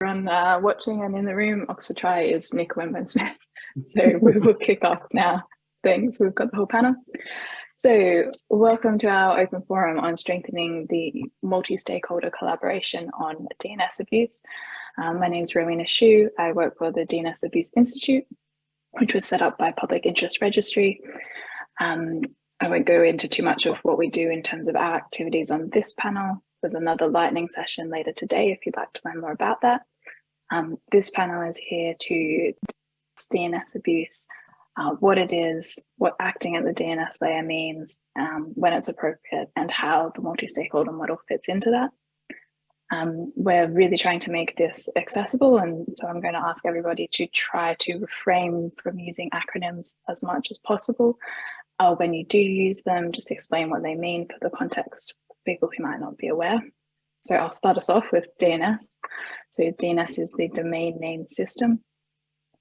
everyone uh, watching and in the room, Oxford Try is Nick Wenban-Smith. So we will kick off now. Thanks, we've got the whole panel. So welcome to our open forum on strengthening the multi-stakeholder collaboration on DNS abuse. Um, my name is Rowena Schoo. I work for the DNS Abuse Institute, which was set up by Public Interest Registry. Um, I won't go into too much of what we do in terms of our activities on this panel. There's another lightning session later today if you'd like to learn more about that. Um, this panel is here to DNS abuse, uh, what it is, what acting at the DNS layer means, um, when it's appropriate, and how the multi-stakeholder model fits into that. Um, we're really trying to make this accessible, and so I'm going to ask everybody to try to refrain from using acronyms as much as possible. Uh, when you do use them, just explain what they mean for the context of people who might not be aware. So I'll start us off with DNS. So DNS is the domain name system.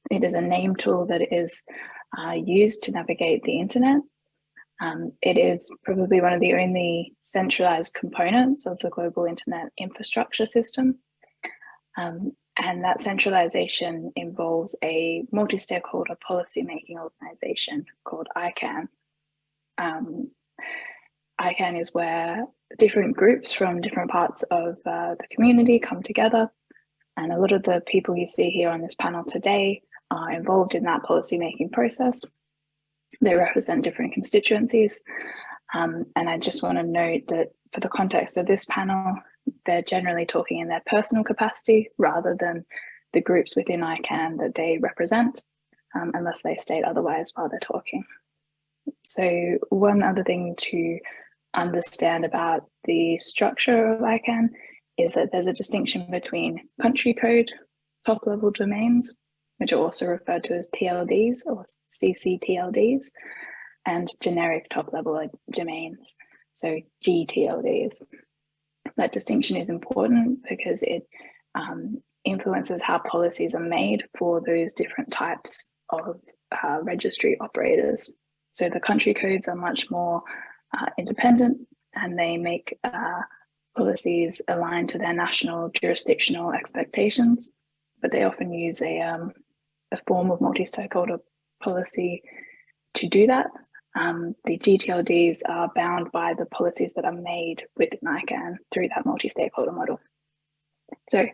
It is a name tool that is uh, used to navigate the internet. Um, it is probably one of the only centralized components of the global internet infrastructure system. Um, and that centralization involves a multi-stakeholder policy-making organization called ICANN. Um, ICANN is where different groups from different parts of uh, the community come together. And a lot of the people you see here on this panel today are involved in that policy-making process. They represent different constituencies. Um, and I just want to note that for the context of this panel, they're generally talking in their personal capacity rather than the groups within ICANN that they represent, um, unless they state otherwise while they're talking. So one other thing to understand about the structure of ICANN is that there's a distinction between country code top level domains, which are also referred to as TLDs or CCTLDs, and generic top level domains, so GTLDs. That distinction is important because it um, influences how policies are made for those different types of uh, registry operators. So the country codes are much more uh, independent and they make uh, policies aligned to their national jurisdictional expectations, but they often use a, um, a form of multi-stakeholder policy to do that. Um, the GTLDs are bound by the policies that are made within ICANN through that multi-stakeholder model. So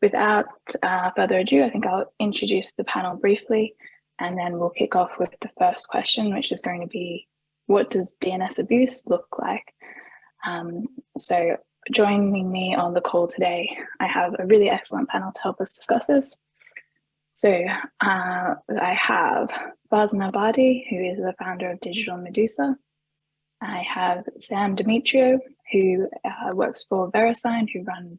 without uh, further ado, I think I'll introduce the panel briefly and then we'll kick off with the first question, which is going to be what does DNS abuse look like? Um, so joining me on the call today, I have a really excellent panel to help us discuss this. So uh, I have Farzaneh Badiei, who is the founder of Digital Medusa. I have Sam Demetriou, who uh, works for VeriSign, who run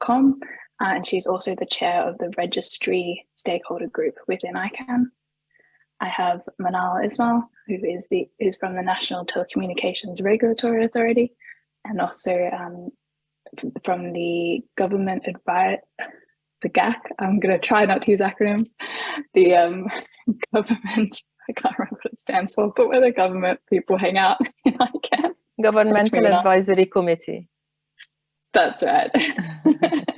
.com, uh, and she's also the chair of the registry stakeholder group within ICANN. I have Manal Ismail, who is the who's from the National Telecommunications Regulatory Authority, and also um, from the government advice, the GAC. I'm going to try not to use acronyms. The um, government, I can't remember what it stands for, but where the government people hang out in ICANN. Governmental Advisory Committee. That's right.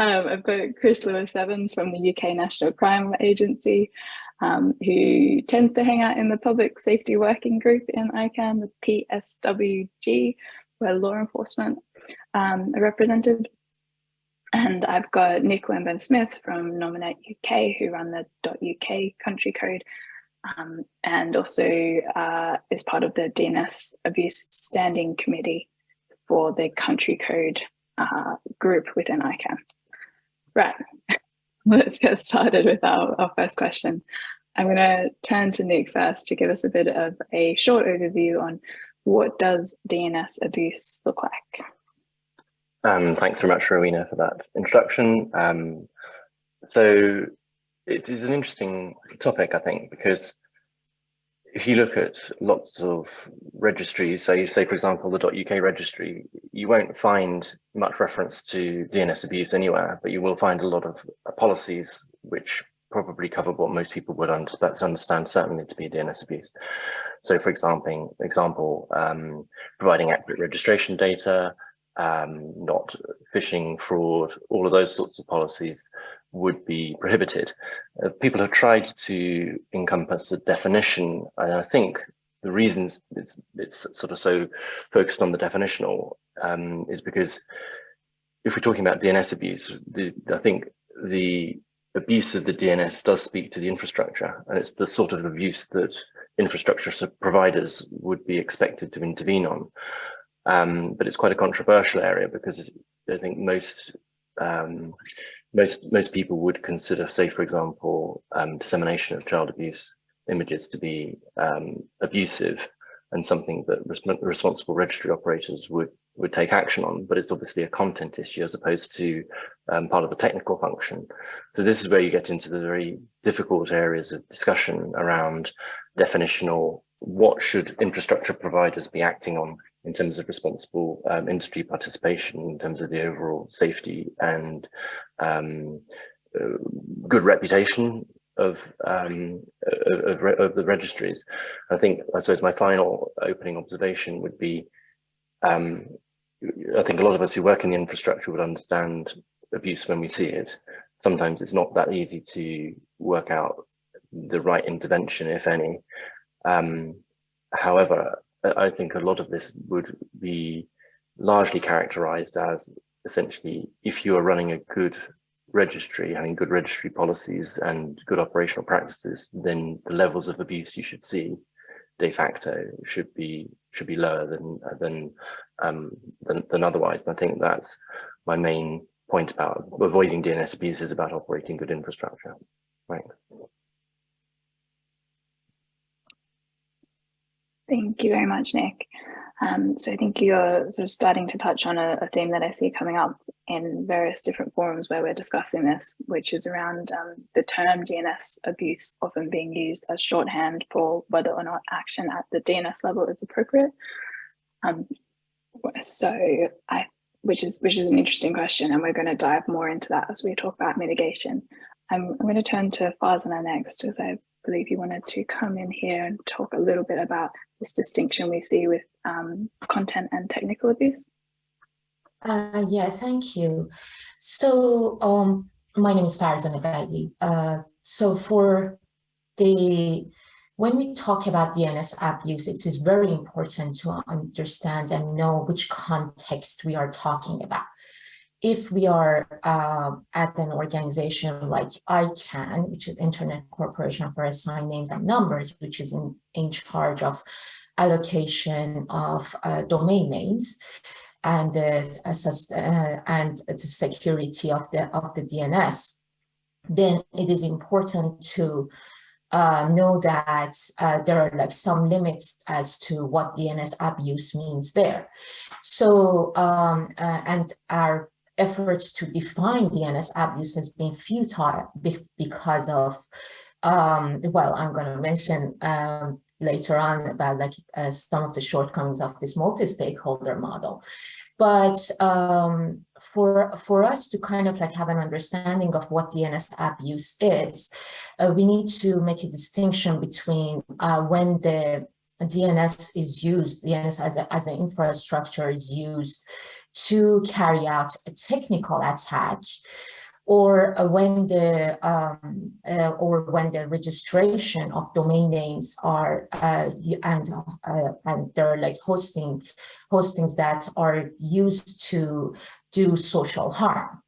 Um, I've got Chris Lewis Evans from the UK National Crime Agency, um, who tends to hang out in the Public Safety Working Group in ICANN, the PSWG, where law enforcement um, are represented. And I've got Nick Wenban-Smith from Nominet UK, who run the .uk country code, um, and also uh, is part of the DNS Abuse Standing Committee for the country code uh, group within ICANN. Right, let's get started with our, our first question. I'm going to turn to Nick first to give us a bit of a short overview on what does DNS abuse look like? Um, thanks very much, Rowena, for that introduction. Um, so it is an interesting topic, I think, because if you look at lots of registries, say, say for example, the .uk registry, you won't find much reference to DNS abuse anywhere, but you will find a lot of policies which probably cover what most people would understand certainly to be DNS abuse. So for example, example um, providing accurate registration data, um, not phishing, fraud, all of those sorts of policies would be prohibited. Uh, people have tried to encompass the definition, and I think the reasons it's, it's sort of so focused on the definitional um, is because if we're talking about DNS abuse, the, I think the abuse of the DNS does speak to the infrastructure, and it's the sort of abuse that infrastructure providers would be expected to intervene on. Um, but it's quite a controversial area because I think most um, most most people would consider, say, for example, um, dissemination of child abuse images to be um, abusive and something that res responsible registry operators would would take action on, but it's obviously a content issue as opposed to um, part of the technical function. So this is where you get into the very difficult areas of discussion around definitional, what should infrastructure providers be acting on in terms of responsible um, industry participation, in terms of the overall safety and um, uh, good reputation of, um, of, of, the registries. I think, I suppose my final opening observation would be, um, I think a lot of us who work in the infrastructure would understand abuse when we see it. Sometimes it's not that easy to work out the right intervention, if any. Um, however, I think a lot of this would be largely characterized as essentially if you are running a good registry, having good registry policies and good operational practices, then the levels of abuse you should see de facto should be should be lower than than um, than, than otherwise. And I think that's my main point about avoiding DNS abuse is about operating good infrastructure. Right. Thank you very much, Nick. Um, so I think you're sort of starting to touch on a, a, theme that I see coming up in various different forums where we're discussing this, which is around um, the term DNS abuse often being used as shorthand for whether or not action at the DNS level is appropriate. Um, so I, which is which is an interesting question, and we're going to dive more into that as we talk about mitigation. I'm, I'm going to turn to Farzaneh next, as I believe you wanted to come in here and talk a little bit about this distinction we see with um, content and technical abuse? Uh, yeah, thank you. So um, my name is Farzaneh Badiei. Uh, so for the, when we talk about DNS abuse, it is very important to understand and know which context we are talking about if we are uh, at an organization like ICANN, which is Internet Corporation for Assigned Names and Numbers, which is in, in charge of allocation of uh, domain names and uh, and the security of the of the DNS, then it is important to uh, know that uh, there are like some limits as to what DNS abuse means there. So, um, uh, and our efforts to define DNS abuse has been futile because of, um, well, I'm going to mention um, later on about like uh, some of the shortcomings of this multi-stakeholder model. But um, for for us to kind of like have an understanding of what DNS abuse is, uh, we need to make a distinction between uh, when the DNS is used, DNS as, a, as an infrastructure is used to carry out a technical attack or when the um, uh, or when the registration of domain names are uh, and uh, and they're like hosting hostings that are used to do social harm.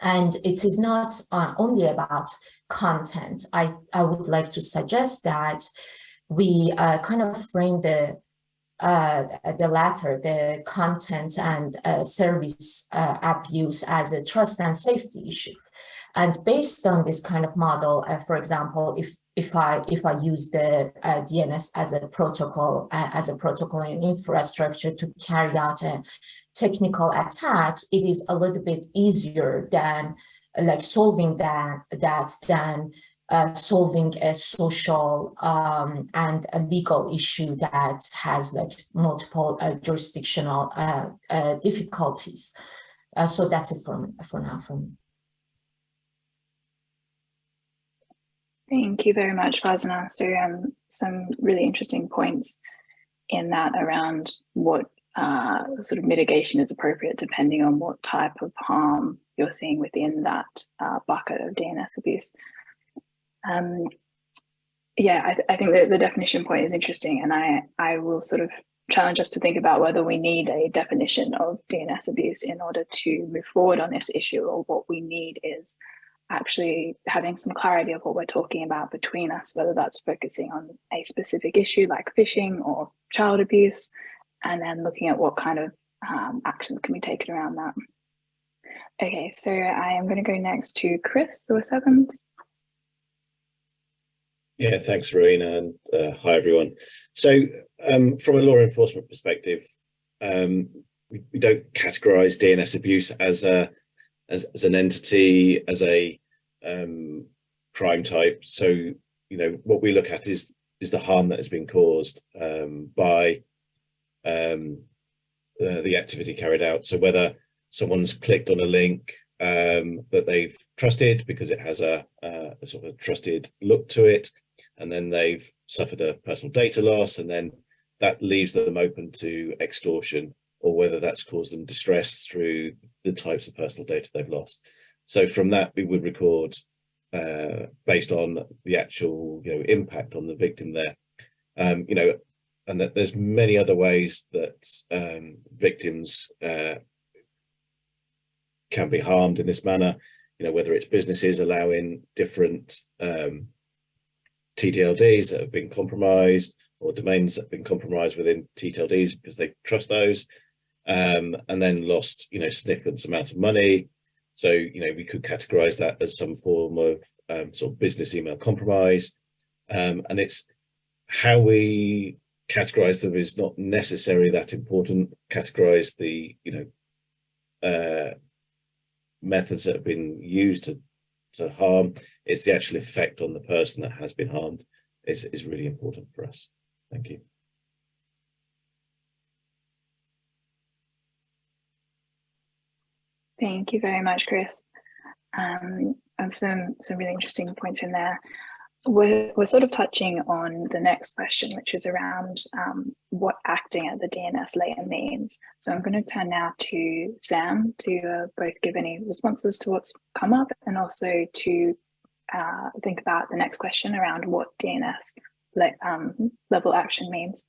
And it is not uh, only about content. I i would like to suggest that we uh, kind of frame the uh, the latter, the content and uh, service uh, abuse as a trust and safety issue. And based on this kind of model, uh, for example, if if I if I use the uh, DNS as a protocol uh, as a protocol and infrastructure to carry out a technical attack, it is a little bit easier than like solving that that than uh, solving a social um, and a legal issue that has like multiple uh, jurisdictional uh, uh difficulties. Uh, so that's it for, for now from me. Thank you very much, Farzaneh. So um, some really interesting points in that around what sort of mitigation is appropriate depending on what type of harm you're seeing within that bucket of DNS abuse. Um, yeah, I, th I think that the definition point is interesting and I, I will sort of challenge us to think about whether we need a definition of DNS abuse in order to move forward on this issue or what we need is actually having some clarity of what we're talking about between us, whether that's focusing on a specific issue like phishing or child abuse, and then looking at what kind of um, actions can be taken around that. Okay, so I am going to go next to Chris Lewis Evans. Yeah, thanks, Rowena, and uh, hi, everyone. So um, from a law enforcement perspective, um, we, we, don't categorize DNS abuse as a as, as an entity, as a um, crime type. So, you know, what we look at is is the harm that has been caused um, by um, the, activity carried out. So whether someone's clicked on a link um, that they've trusted because it has a, a, sort of trusted look to it, and then they've suffered a personal data loss, and then that leaves them open to extortion, or whether that's caused them distress through the types of personal data they've lost. So from that, we would record uh, based on the actual you know, impact on the victim there. Um, you know, and that there's many other ways that um, victims uh, can be harmed in this manner. You know, whether it's businesses allowing different um, TTLDs that have been compromised or domains that have been compromised within TTLDs because they trust those um, and then lost, you know, significant amounts of money, so, you know, we could categorize that as some form of um, sort of business email compromise. Um, and it's how we categorize them is not necessarily that important. Categorize the, you know, uh, methods that have been used to, to harm. It's the actual effect on the person that has been harmed is, is really important for us. Thank you. Thank you very much, Chris. Um, and some, some really interesting points in there. We're, we're sort of touching on the next question, which is around um, what acting at the DNS layer means. So I'm going to turn now to Sam to uh, both give any responses to what's come up and also to uh, think about the next question around what DNS le um, level action means.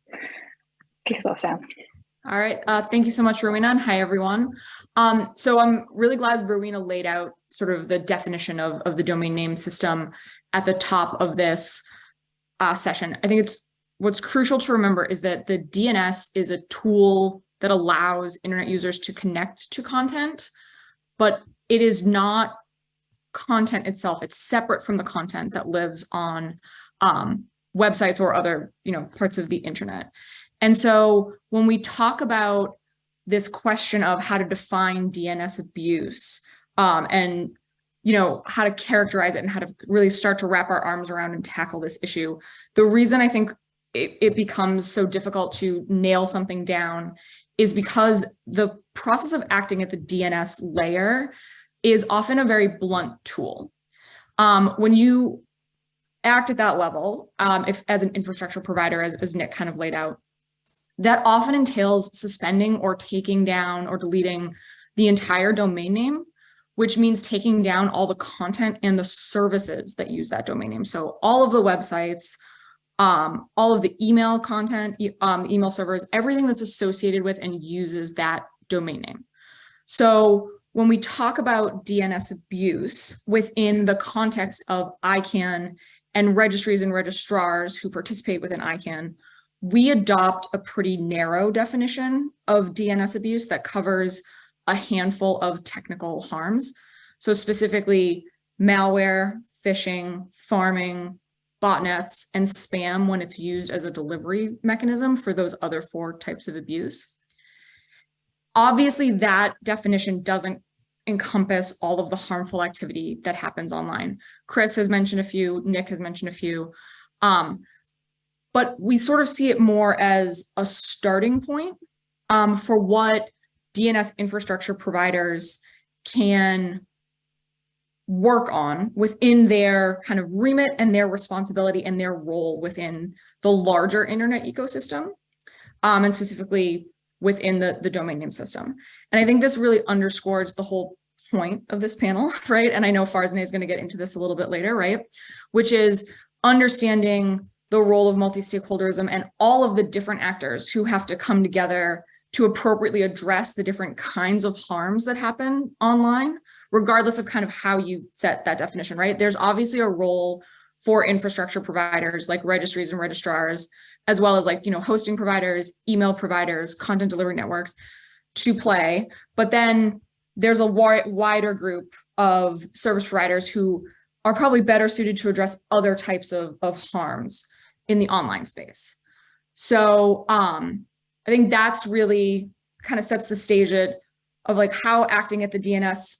Kick us off, Sam. All right, uh, thank you so much, Rowena, and hi, everyone. Um, so I'm really glad Rowena laid out sort of the definition of, of the domain name system at the top of this uh, session. I think it's what's crucial to remember is that the DNS is a tool that allows internet users to connect to content, but it is not content itself. It's separate from the content that lives on um, websites or other you know, parts of the internet. And so when we talk about this question of how to define DNS abuse um, and you know, how to characterize it and how to really start to wrap our arms around and tackle this issue. The reason I think it, it becomes so difficult to nail something down is because the process of acting at the DNS layer is often a very blunt tool. Um, when you act at that level, um, if as an infrastructure provider, as, as Nick kind of laid out, that often entails suspending or taking down or deleting the entire domain name, which means taking down all the content and the services that use that domain name. So all of the websites, um, all of the email content, um, email servers, everything that's associated with and uses that domain name. So when we talk about DNS abuse within the context of ICANN and registries and registrars who participate within ICANN, we adopt a pretty narrow definition of DNS abuse that covers a handful of technical harms. So specifically malware, phishing, pharming, botnets, and spam when it's used as a delivery mechanism for those other four types of abuse. Obviously, that definition doesn't encompass all of the harmful activity that happens online. Chris has mentioned a few, Nick has mentioned a few. Um, but we sort of see it more as a starting point um, for what DNS infrastructure providers can work on within their kind of remit and their responsibility and their role within the larger internet ecosystem. Um, and specifically within the, the domain name system. And I think this really underscores the whole point of this panel, right? And I know Farzaneh is going to get into this a little bit later, right? Which is understanding the role of multi-stakeholderism and all of the different actors who have to come together to appropriately address the different kinds of harms that happen online, regardless of kind of how you set that definition, right? There's obviously a role for infrastructure providers like registries and registrars, as well as like, you know, hosting providers, email providers, content delivery networks to play. But then there's a wider group of service providers who are probably better suited to address other types of, of harms in the online space. So um, I think that's really kind of sets the stage of like how acting at the DNS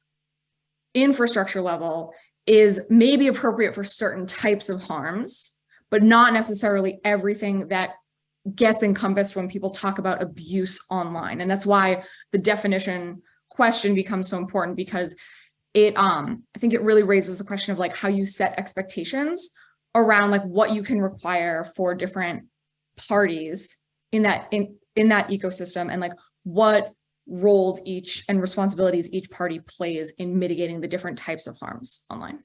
infrastructure level is maybe appropriate for certain types of harms, but not necessarily everything that gets encompassed when people talk about abuse online. And that's why the definition question becomes so important because it um I think it really raises the question of like how you set expectations around like what you can require for different parties in that in in that ecosystem and like what roles each and responsibilities each party plays in mitigating the different types of harms online.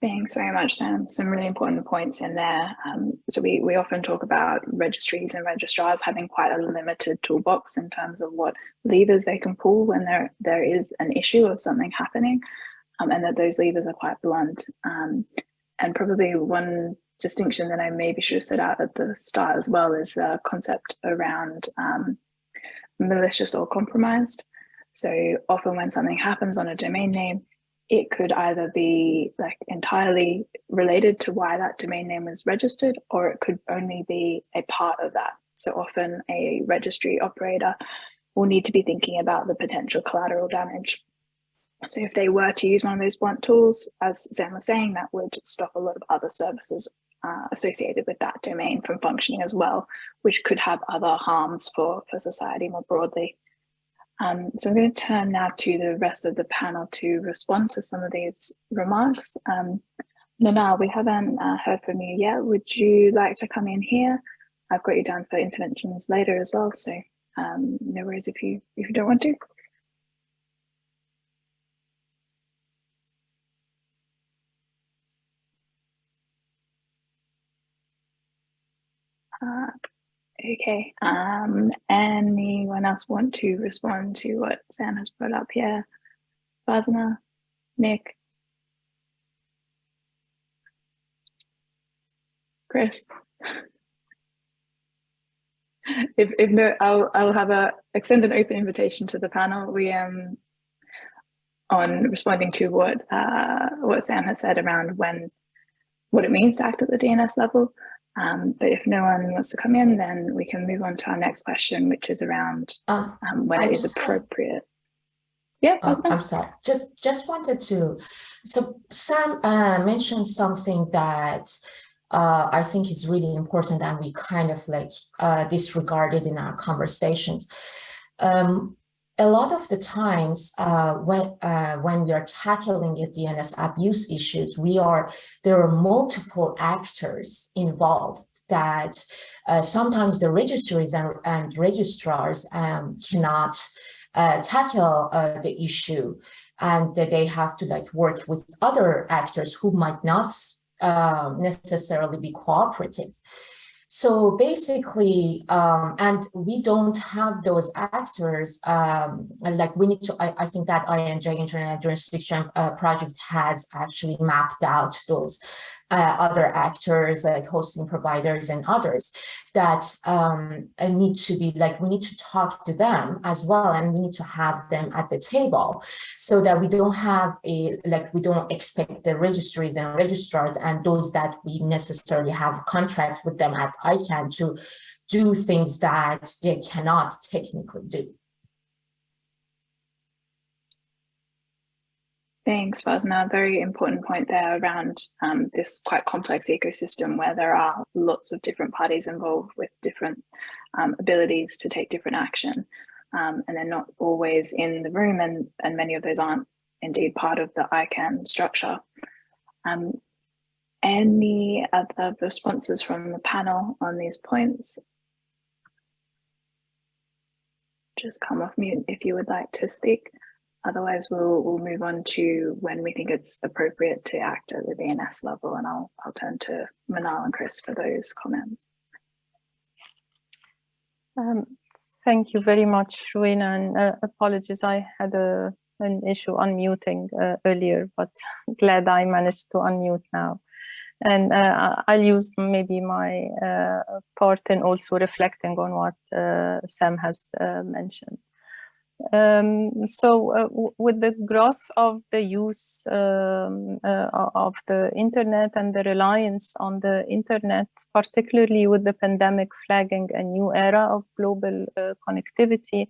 Thanks very much, Sam. Some really important points in there. Um, so we, we often talk about registries and registrars having quite a limited toolbox in terms of what levers they can pull when there, there is an issue of something happening um, and that those levers are quite blunt. Um, and probably one distinction that I maybe should have set out at the start as well is the concept around um, malicious or compromised. So often when something happens on a domain name, it could either be like entirely related to why that domain name was registered, or it could only be a part of that. So often a registry operator will need to be thinking about the potential collateral damage. So if they were to use one of those blunt tools, as Sam was saying, that would stop a lot of other services uh, associated with that domain from functioning as well, which could have other harms for, for society more broadly. Um, so I'm going to turn now to the rest of the panel to respond to some of these remarks. Um, Manal, we haven't uh, heard from you yet. Would you like to come in here? I've got you down for interventions later as well, so um, no worries if you if you don't want to. Okay, um, anyone else want to respond to what Sam has brought up here? Farzaneh, Nick? Chris? if, if no, I'll, I'll have a extend an open invitation to the panel. We um on responding to what uh, what Sam has said around when what it means to act at the DNS level. Um, but if no one wants to come in, then we can move on to our next question, which is around um, um, when it is appropriate. Yeah, oh, I'm sorry. Just just wanted to. So Sam uh, mentioned something that uh, I think is really important, and we kind of like uh, disregarded in our conversations. Um, a lot of the times uh, when uh, when we are tackling the DNS abuse issues, we are there are multiple actors involved that uh, sometimes the registries and, and registrars um, cannot uh, tackle uh, the issue and they have to like work with other actors who might not um, necessarily be cooperative. So basically, um, and we don't have those actors, um, like we need to, I, I think that I&J Internet Jurisdiction uh, project has actually mapped out those uh, other actors like hosting providers and others that um, need to be like we need to talk to them as well and we need to have them at the table so that we don't have a like we don't expect the registries and registrars and those that we necessarily have contracts with them at ICANN to do things that they cannot technically do. Thanks, Farzaneh. Very important point there around um, this quite complex ecosystem where there are lots of different parties involved with different um, abilities to take different action. Um, and they're not always in the room and, and many of those aren't indeed part of the ICANN structure. Um, any other responses from the panel on these points? Just come off mute if you would like to speak. Otherwise, we'll, we'll move on to when we think it's appropriate to act at the DNS level, and I'll, I'll turn to Manal and Chris for those comments. Um, thank you very much, Rowena, and uh, apologies, I had a, an issue unmuting uh, earlier, but glad I managed to unmute now. And uh, I'll use maybe my uh, part in also reflecting on what uh, Sam has uh, mentioned. Um, so uh, with the growth of the use um, uh, of the internet and the reliance on the internet, particularly with the pandemic flagging a new era of global uh, connectivity,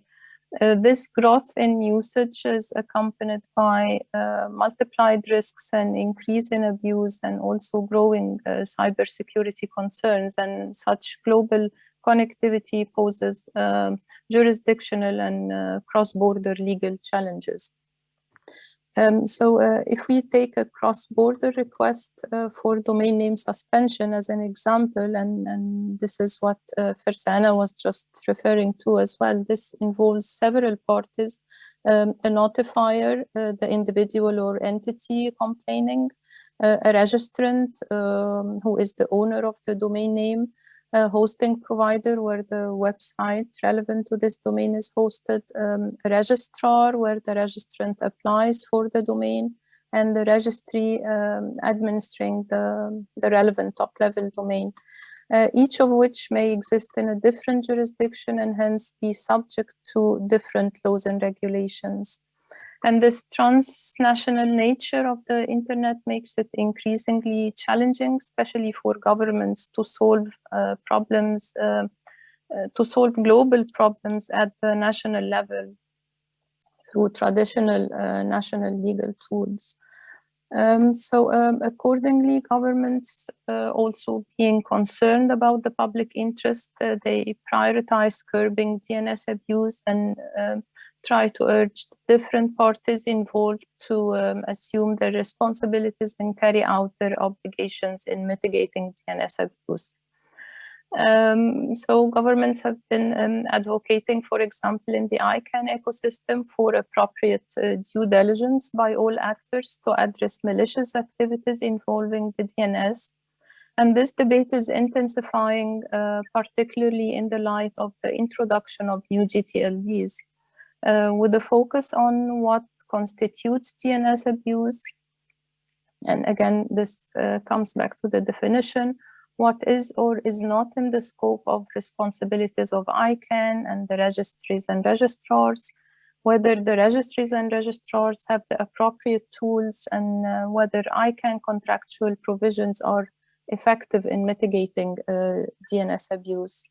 uh, this growth in usage is accompanied by uh, multiplied risks and increase in abuse and also growing uh, cybersecurity concerns and such global connectivity poses um, jurisdictional and uh, cross-border legal challenges. Um, so uh, if we take a cross-border request uh, for domain name suspension as an example, and, and this is what uh, Farzaneh was just referring to as well, this involves several parties, um, a notifier, uh, the individual or entity complaining, uh, a registrant um, who is the owner of the domain name, a hosting provider where the website relevant to this domain is hosted, um, a registrar where the registrant applies for the domain, and the registry um, administering the, the relevant top-level domain, uh, each of which may exist in a different jurisdiction and hence be subject to different laws and regulations. And this transnational nature of the internet makes it increasingly challenging, especially for governments to solve uh, problems, uh, uh, to solve global problems at the national level through traditional uh, national legal tools. Um, so um, accordingly, governments uh, also being concerned about the public interest, uh, they prioritize curbing DNS abuse and um, try to urge different parties involved to um, assume their responsibilities and carry out their obligations in mitigating DNS abuse. Um, so governments have been um, advocating, for example, in the ICANN ecosystem for appropriate uh, due diligence by all actors to address malicious activities involving the DNS. And this debate is intensifying, uh, particularly in the light of the introduction of new GTLDs with a focus on what constitutes DNS abuse. And again, this uh, comes back to the definition, what is or is not in the scope of responsibilities of ICANN and the registries and registrars, whether the registries and registrars have the appropriate tools and uh, whether ICANN contractual provisions are effective in mitigating uh, DNS abuse.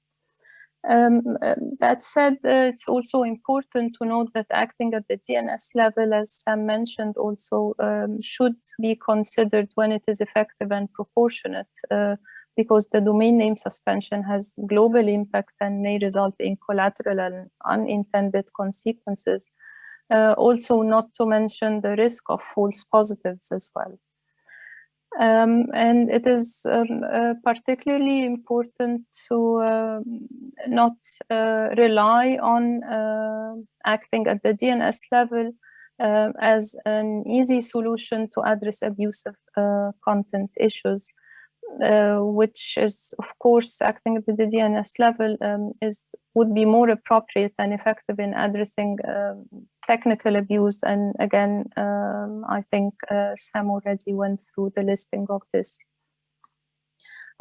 Um, um, that said, uh, it's also important to note that acting at the DNS level, as Sam mentioned, also um, should be considered when it is effective and proportionate, uh, because the domain name suspension has global impact and may result in collateral and unintended consequences. Uh, also, not to mention the risk of false positives as well. Um, and it is um, uh, particularly important to uh, not uh, rely on uh, acting at the DNS level uh, as an easy solution to address abusive uh, content issues. Uh, which is of course acting at the DNS level um, is would be more appropriate and effective in addressing uh, technical abuse. And again um, I think uh, Sam already went through the listing of this.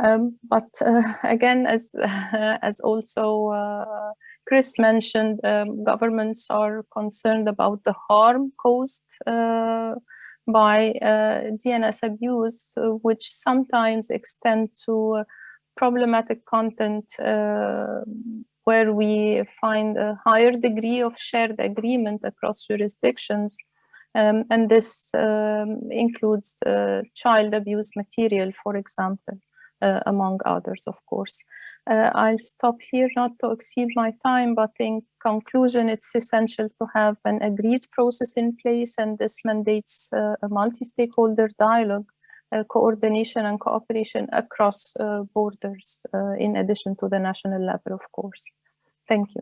Um, but uh, again as as also uh, Chris mentioned um, governments are concerned about the harm caused by uh, DNS abuse, uh, which sometimes extend to uh, problematic content where we find a higher degree of shared agreement across jurisdictions. Um, and this um, includes uh, child abuse material, for example, uh, among others, of course. Uh, I'll stop here not to exceed my time, but in conclusion, it's essential to have an agreed process in place and this mandates uh, a multi-stakeholder dialogue uh, coordination and cooperation across uh, borders uh, in addition to the national level, of course. Thank you.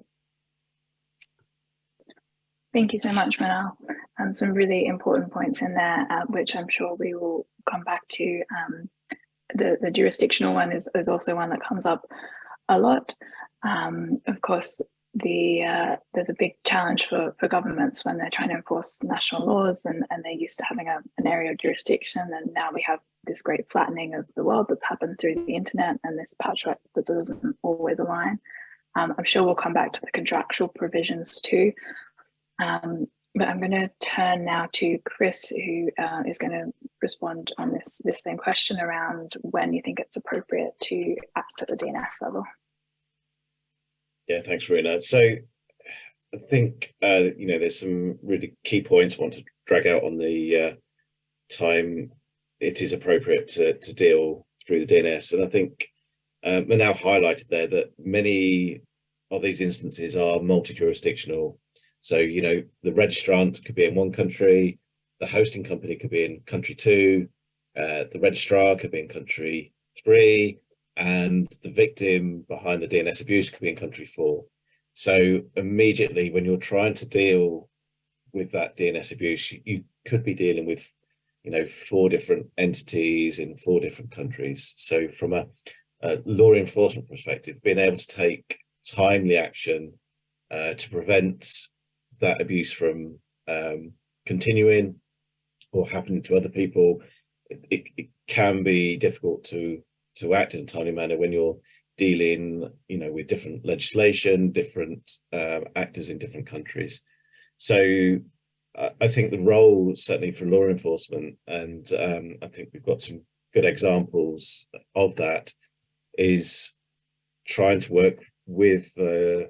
Thank you so much, Manal. Um, some really important points in there, uh, which I'm sure we will come back to. Um, the, the jurisdictional one is, is also one that comes up a lot. Um, of course, the uh, there's a big challenge for, for governments when they're trying to enforce national laws and, and they're used to having a, an area of jurisdiction and now we have this great flattening of the world that's happened through the internet and this patchwork that doesn't always align. Um, I'm sure we'll come back to the contractual provisions too. Um, but I'm going to turn now to Chris, who uh, is going to respond on this, this same question around when you think it's appropriate to act at the DNS level. Yeah, thanks, Rina. So I think, uh, you know, there's some really key points I want to drag out on the uh, time it is appropriate to, to deal through the DNS. And I think um, now highlighted there that many of these instances are multi-jurisdictional. So, you know, the registrant could be in one country, the hosting company could be in country two, uh, the registrar could be in country three, and the victim behind the DNS abuse could be in country four. So immediately when you're trying to deal with that DNS abuse, you could be dealing with, you know, four different entities in four different countries. So from a, a law enforcement perspective, being able to take timely action uh, to prevent that abuse from um, continuing or happening to other people, it, it, can be difficult to to act in a timely manner when you're dealing, you know, with different legislation, different uh, actors in different countries. So I think the role certainly for law enforcement, and um, I think we've got some good examples of that, is trying to work with uh,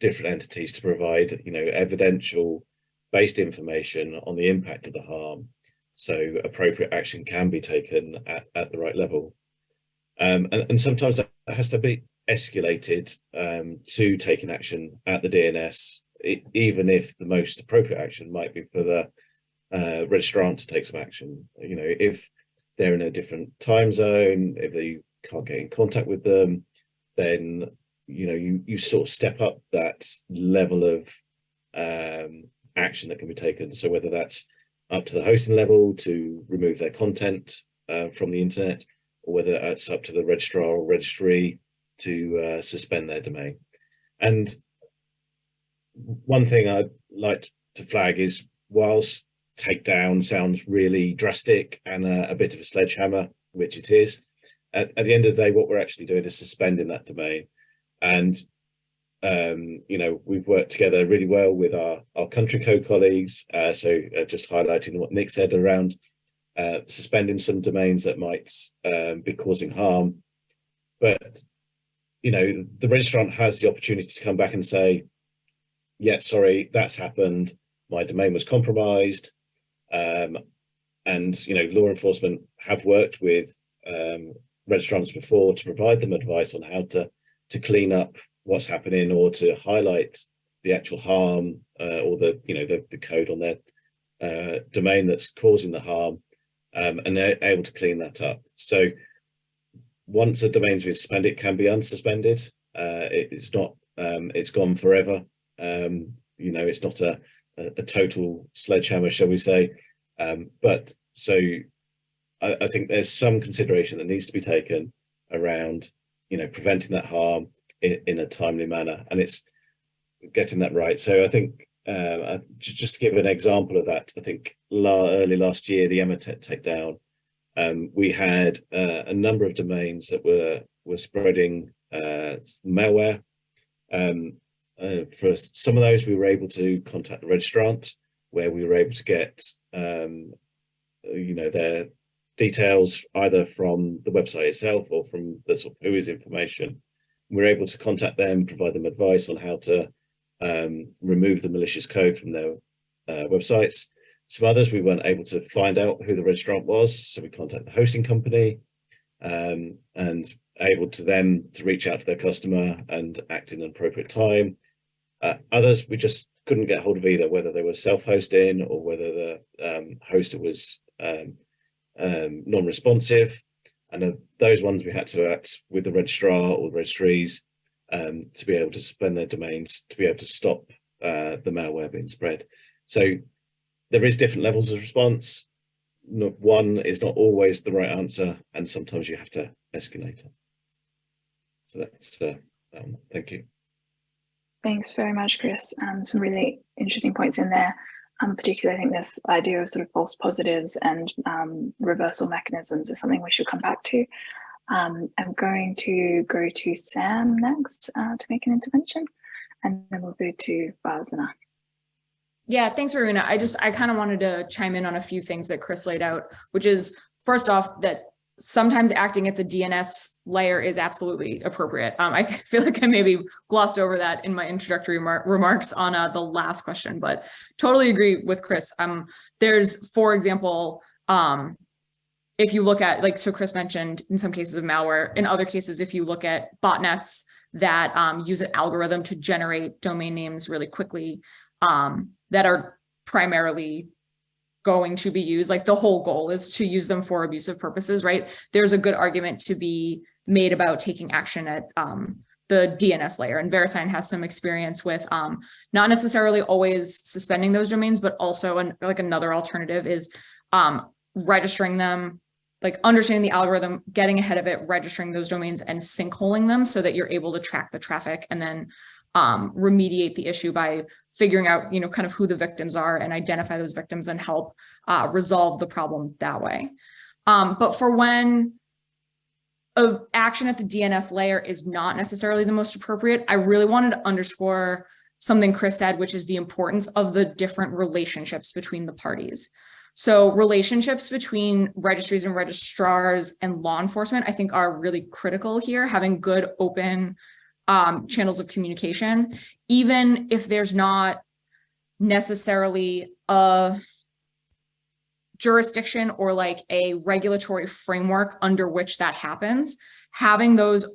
different entities to provide, you know, evidential based information on the impact of the harm so appropriate action can be taken at, at the right level. Um, and, and, sometimes that has to be escalated um, to taking action at the DNS, it, even if the most appropriate action might be for the uh, registrant to take some action. You know, if they're in a different time zone, if they can't get in contact with them, then you know you you sort of step up that level of um, action that can be taken. So whether that's up to the hosting level to remove their content uh, from the internet, or whether it's up to the registrar or registry to uh, suspend their domain. And one thing I'd like to flag is whilst takedown sounds really drastic and a, a bit of a sledgehammer, which it is, at, at, the end of the day, what we're actually doing is suspending that domain. And, um, you know, we've worked together really well with our, our country code colleagues. Uh, so uh, just highlighting what Nick said around uh, suspending some domains that might um, be causing harm. But, you know, the registrant has the opportunity to come back and say, yeah, sorry, that's happened. My domain was compromised. Um, and, you know, law enforcement have worked with um, registrants before to provide them advice on how to, to clean up what's happening or to highlight the actual harm uh, or the, you know, the, the code on their uh, domain that's causing the harm um, and they're able to clean that up. So once a domain's been suspended, it can be unsuspended. Uh, it, it's not, um, it's gone forever. Um, you know, it's not a, a, a, total sledgehammer, shall we say. Um, but so I, I, think there's some consideration that needs to be taken around, you know, preventing that harm in, in a timely manner. And it's getting that right. So I think uh, just to give an example of that, I think la early last year, the Emotet takedown, um, we had uh, a number of domains that were were spreading uh, malware. Um, uh, for some of those, we were able to contact the registrant, where we were able to get, um, you know, their details either from the website itself or from the sort of WHOIS information. We we're able to contact them, provide them advice on how to um, remove the malicious code from their uh, websites. Some others we weren't able to find out who the registrant was, so we contacted the hosting company um, and able to them to reach out to their customer and act in an appropriate time. Uh, others we just couldn't get hold of either, whether they were self-hosting or whether the um, hoster was um, um, non-responsive, and uh, those ones we had to act with the registrar or the registries um, to be able to suspend their domains to be able to stop uh, the malware being spread. So there is different levels of response. One is not always the right answer, and sometimes you have to escalate it. So that's uh, um, thank you. Thanks very much, Chris. Um, some really interesting points in there. Um, particularly, I think this idea of sort of false positives and um, reversal mechanisms is something we should come back to. Um, I'm going to go to Sam next uh, to make an intervention, and then we'll go to Farzaneh. Yeah, thanks, Rowena. I just, I kind of wanted to chime in on a few things that Chris laid out, which is first off, that sometimes acting at the DNS layer is absolutely appropriate. Um, I feel like I maybe glossed over that in my introductory remarks on uh, the last question, but totally agree with Chris. Um, there's, for example, um, if you look at, like, so Chris mentioned in some cases of malware, in other cases, if you look at botnets that um, use an algorithm to generate domain names really quickly um, that are primarily going to be used like the whole goal is to use them for abusive purposes right? There's a good argument to be made about taking action at um, the DNS layer and VeriSign has some experience with um, not necessarily always suspending those domains, but also an, like another alternative is um, registering them, like understanding the algorithm, getting ahead of it, registering those domains and sinkholing them so that you're able to track the traffic and then um, remediate the issue by figuring out, you know, kind of who the victims are and identify those victims and help uh, resolve the problem that way. Um, but for when a action at the DNS layer is not necessarily the most appropriate, I really wanted to underscore something Chris said, which is the importance of the different relationships between the parties. So relationships between registries and registrars and law enforcement, I think are really critical here, having good open um, channels of communication, even if there's not necessarily a jurisdiction or like a regulatory framework under which that happens, having those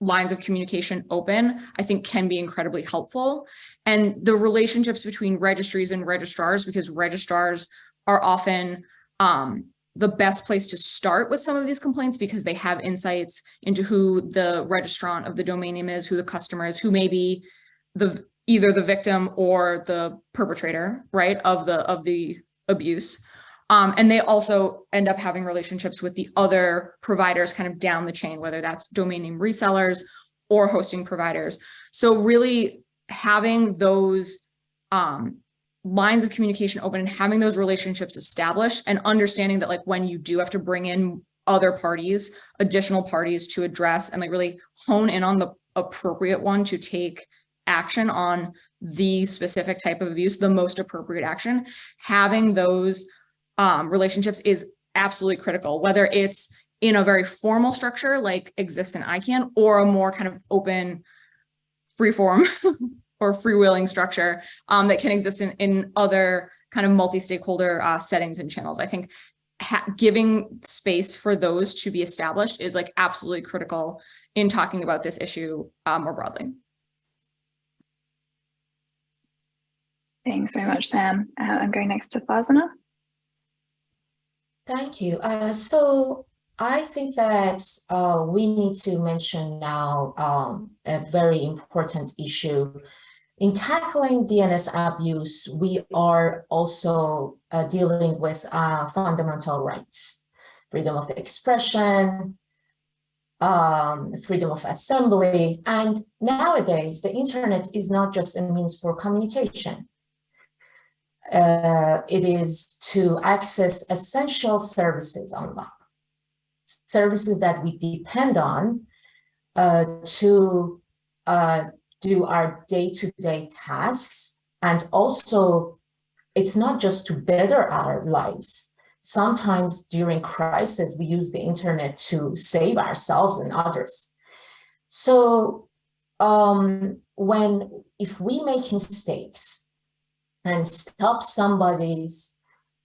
lines of communication open, I think can be incredibly helpful. And the relationships between registries and registrars, because registrars are often um, the best place to start with some of these complaints because they have insights into who the registrant of the domain name is, who the customer is, who may be the either the victim or the perpetrator, right, of the of the abuse. Um, and they also end up having relationships with the other providers kind of down the chain, whether that's domain name resellers or hosting providers. So really having those um, lines of communication open and having those relationships established and understanding that like when you do have to bring in other parties, additional parties to address and like really hone in on the appropriate one to take action on the specific type of abuse, the most appropriate action, having those um, relationships is absolutely critical, whether it's in a very formal structure like exists in ICANN or a more kind of open free form or freewheeling structure um, that can exist in, in other kind of multi-stakeholder uh, settings and channels. I think giving space for those to be established is like absolutely critical in talking about this issue uh, more broadly. Thanks very much, Sam. Uh, I'm going next to Farzaneh. Thank you. Uh, so I think that uh, we need to mention now um, a very important issue in tackling DNS abuse, we are also uh, dealing with uh, fundamental rights, freedom of expression, um, freedom of assembly. And nowadays, the internet is not just a means for communication. Uh, it is to access essential services online, services that we depend on uh, to uh, do our day-to-day -day tasks. And also, it's not just to better our lives. Sometimes during crisis, we use the internet to save ourselves and others. So um, when, if we make mistakes and stop somebody's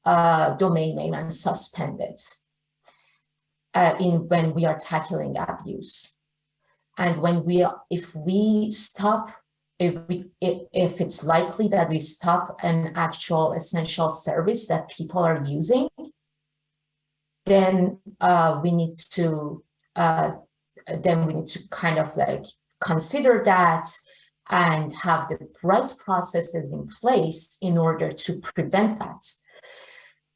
uh, domain name and suspend it uh, in when we are tackling abuse, and when we, if we stop, if we, if it's likely that we stop an actual essential service that people are using, then uh, we need to uh, then we need to kind of like consider that and have the right processes in place in order to prevent that.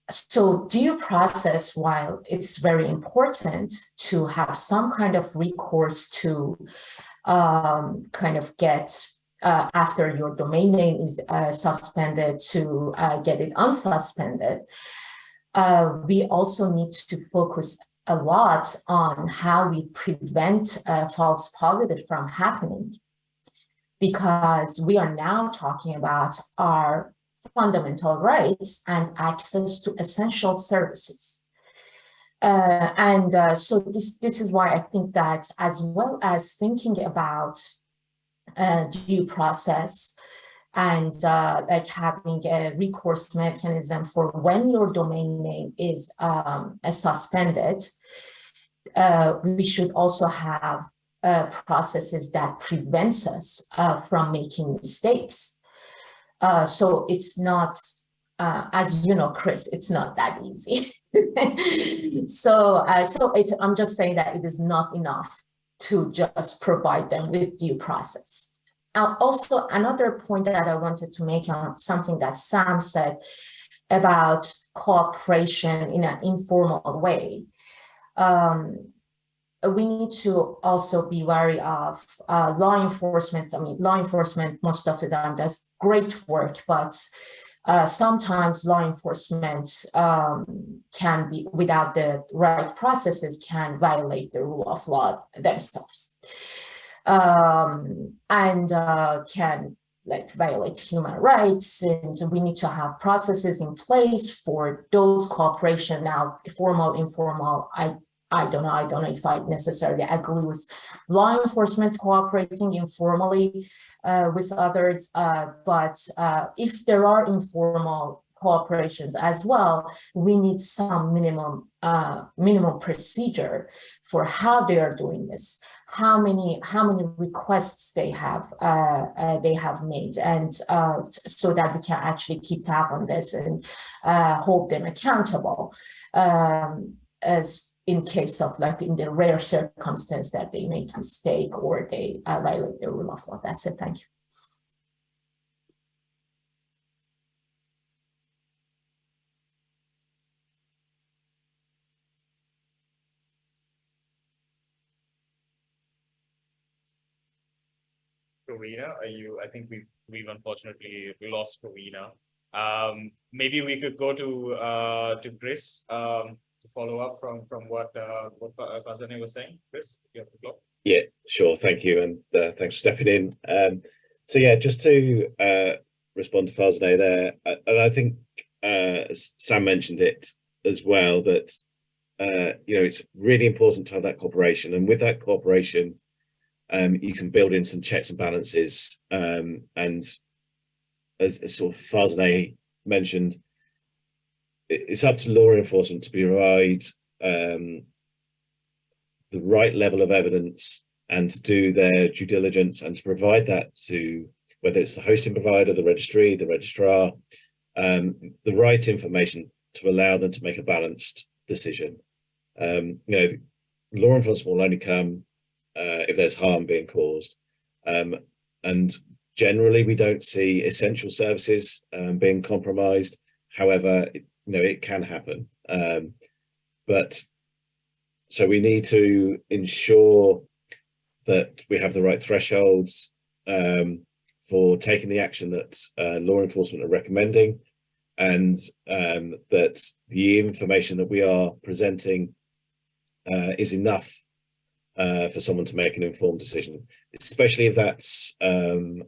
So due process, while it's very important to have some kind of recourse to um, kind of get uh, after your domain name is uh, suspended to uh, get it unsuspended, uh, we also need to focus a lot on how we prevent false positive from happening. Because we are now talking about our fundamental rights and access to essential services. Uh, and uh, so this, this is why I think that as well as thinking about uh, due process and uh, like having a recourse mechanism for when your domain name is um, suspended, uh, we should also have uh, processes that prevents us uh, from making mistakes. Uh, so it's not, uh, as you know, Chris, it's not that easy. so uh, so it's, I'm just saying that it is not enough to just provide them with due process. Now, also another point that I wanted to make on something that Sam said about cooperation in an informal way. Um, we need to also be wary of uh, law enforcement. I mean, law enforcement most of the time does great work, but uh, sometimes law enforcement um, can be, without the right processes, can violate the rule of law themselves. Um, and uh, can like violate human rights and we need to have processes in place for those cooperation now formal informal i I don't know, I don't know if I necessarily agree with law enforcement cooperating informally uh, with others, uh, but uh, if there are informal cooperations as well, we need some minimum uh, minimum procedure for how they are doing this, how many how many requests they have uh, uh, they have made, and so that we can actually keep tab on this and hold them accountable. Um, as in case of like in the rare circumstance that they make a mistake or they uh, violate the rule of law. That's it. Thank you. Rowena, are you, I think we've, we've unfortunately lost Rowena. Um, maybe we could go to, uh, to Chris. Um, follow up from from what uh, what Farzaneh was saying, Chris? You have the floor. Yeah, sure. Thank you, and uh, thanks for stepping in. Um, so yeah, just to uh, respond to Farzaneh there, uh, and I think uh, Sam mentioned it as well that uh, you know it's really important to have that cooperation, and with that cooperation, um, you can build in some checks and balances, um, and as, as sort of Farzaneh mentioned, it's up to law enforcement to provide um, the right level of evidence and to do their due diligence and to provide that to whether it's the hosting provider, the registry, the registrar, um, the right information to allow them to make a balanced decision. Um, you know, law enforcement will only come uh, if there's harm being caused. Um, and generally, we don't see essential services um, being compromised. However, you know, it can happen. Um, but so we need to ensure that we have the right thresholds um, for taking the action that uh, law enforcement are recommending and um, that the information that we are presenting uh, is enough uh, for someone to make an informed decision, especially if that's, um,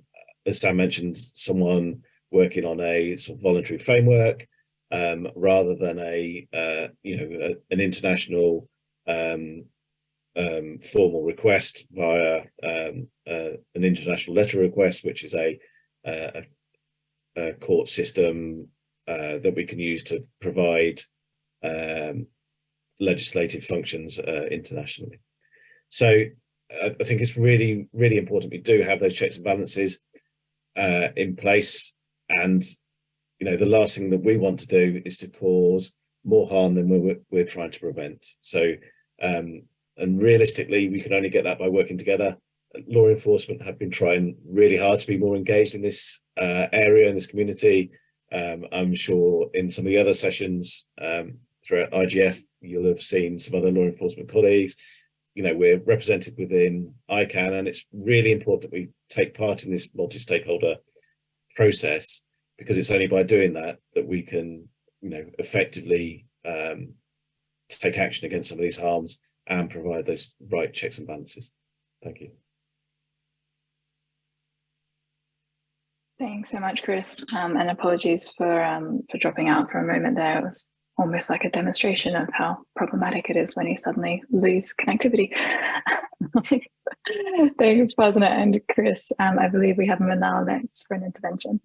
as Sam mentioned, someone working on a sort of voluntary framework um, rather than a uh, you know a, an international um, um, formal request via um, uh, an international letter request, which is a, a, a court system uh, that we can use to provide um, legislative functions uh, internationally. So I think it's really, really important we do have those checks and balances uh, in place and you know, the last thing that we want to do is to cause more harm than we're, we're trying to prevent. So, um, and realistically, we can only get that by working together. Law enforcement have been trying really hard to be more engaged in this uh, area, in this community. Um, I'm sure in some of the other sessions um, throughout IGF, you'll have seen some other law enforcement colleagues. You know, we're represented within ICANN, and it's really important that we take part in this multi-stakeholder process because it's only by doing that that we can, you know, effectively um, take action against some of these harms and provide those right checks and balances. Thank you. Thanks so much, Chris, um, and apologies for um, for dropping out for a moment there. It was almost like a demonstration of how problematic it is when you suddenly lose connectivity. Thanks, President and Chris. Um, I believe we have Manal next for an intervention.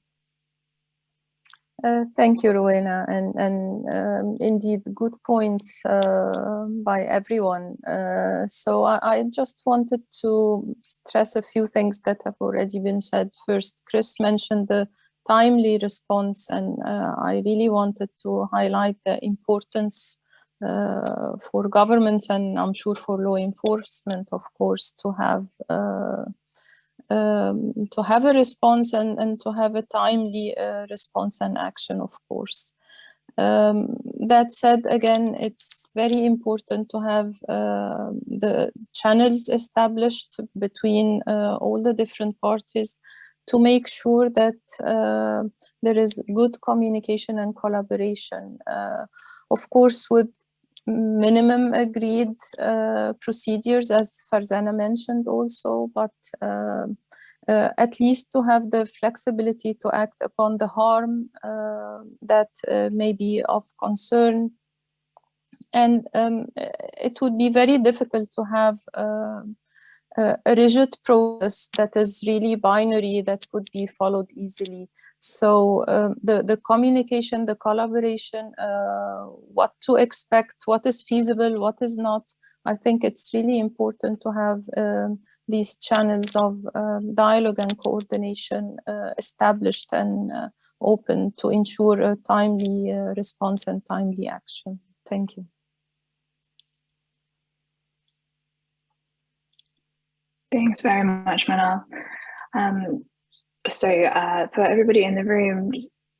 Uh, thank you, Rowena, and, and um, indeed good points uh, by everyone. Uh, so I, I, just wanted to stress a few things that have already been said. First, Chris mentioned the timely response, and uh, I really wanted to highlight the importance uh, for governments and I'm sure for law enforcement, of course, to have um, to have a response and, and to have a timely uh, response and action, of course. Um, that said, again, it's very important to have uh, the channels established between uh, all the different parties to make sure that uh, there is good communication and collaboration. Uh, of course, with minimum agreed uh, procedures, as Farzaneh mentioned also, but uh, uh, at least to have the flexibility to act upon the harm uh, that uh, may be of concern. And um, it would be very difficult to have uh, a rigid process that is really binary that could be followed easily. So um, the, the communication, the collaboration, uh, what to expect, what is feasible, what is not, I think it's really important to have um, these channels of um, dialogue and coordination uh, established and uh, open to ensure a timely uh, response and timely action. Thank you. Thanks very much, Manal. Um, so uh, for everybody in the room,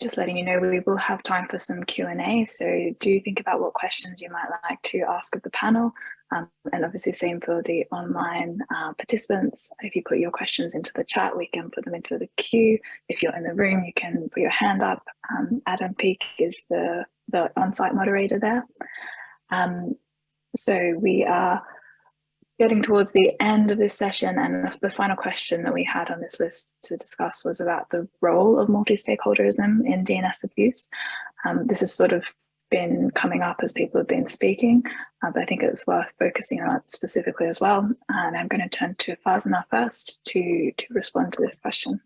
just letting you know, we will have time for some Q&A. So do think about what questions you might like to ask of the panel. Um, and obviously same for the online uh, participants. If you put your questions into the chat, we can put them into the queue. If you're in the room, you can put your hand up. Um, Adam Peake is the, the on-site moderator there. Um, so we are getting towards the end of this session and the, the, final question that we had on this list to discuss was about the role of multi-stakeholderism in DNS abuse. Um, this has sort of been coming up as people have been speaking, uh, but I think it's worth focusing on it specifically as well. And I'm going to turn to Farzaneh first to, to respond to this question.